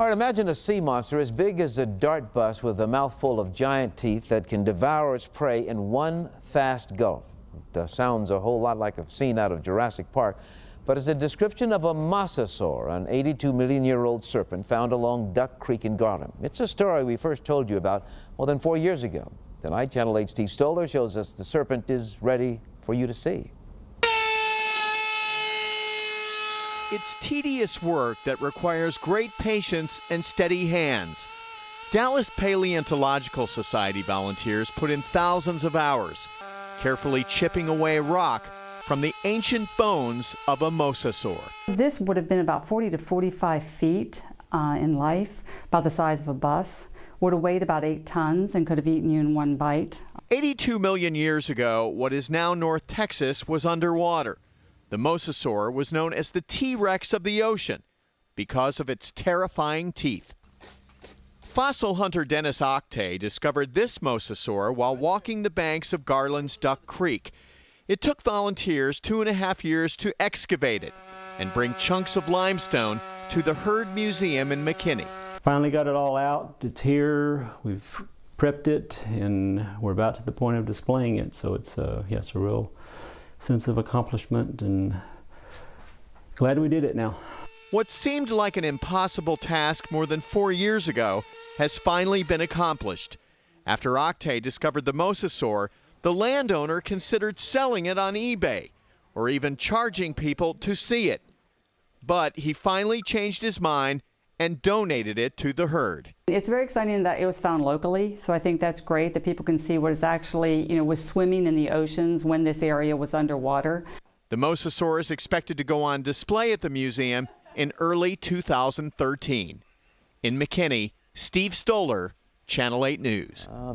All right, imagine a sea monster as big as a DART bus with a mouthful of giant teeth that can devour its prey in one fast gulp. It uh, sounds a whole lot like a scene out of Jurassic Park, but it's a description of a mosasaur, an 82 million year old serpent found along Duck Creek in Garland. It's a story we first told you about more than four years ago. Tonight, Channel 8 Steve Stoler shows us the serpent is ready for you to see. It's tedious work that requires great patience and steady hands. Dallas Paleontological Society volunteers put in thousands of hours, carefully chipping away rock from the ancient bones of a mosasaur. This would have been about 40 to 45 feet uh, in life, about the size of a bus, would have weighed about eight tons and could have eaten you in one bite. 82 million years ago, what is now North Texas was underwater. The mosasaur was known as the T-Rex of the ocean because of its terrifying teeth. Fossil hunter Dennis Octay discovered this mosasaur while walking the banks of Garland's Duck Creek. It took volunteers two and a half years to excavate it and bring chunks of limestone to the Heard Museum in McKinney. Finally got it all out. It's here. We've prepped it and we're about to the point of displaying it. So it's, uh, yeah, it's a real sense of accomplishment and glad we did it now. What seemed like an impossible task more than four years ago has finally been accomplished. After Octay discovered the mosasaur, the landowner considered selling it on eBay or even charging people to see it. But he finally changed his mind and donated it to the Heard. It's very exciting that it was found locally, so I think that's great that people can see what is actually, you know, was swimming in the oceans when this area was underwater. The mosasaur is expected to go on display at the museum in early 2013. In McKinney, Steve Stoler, Channel 8 News. Uh,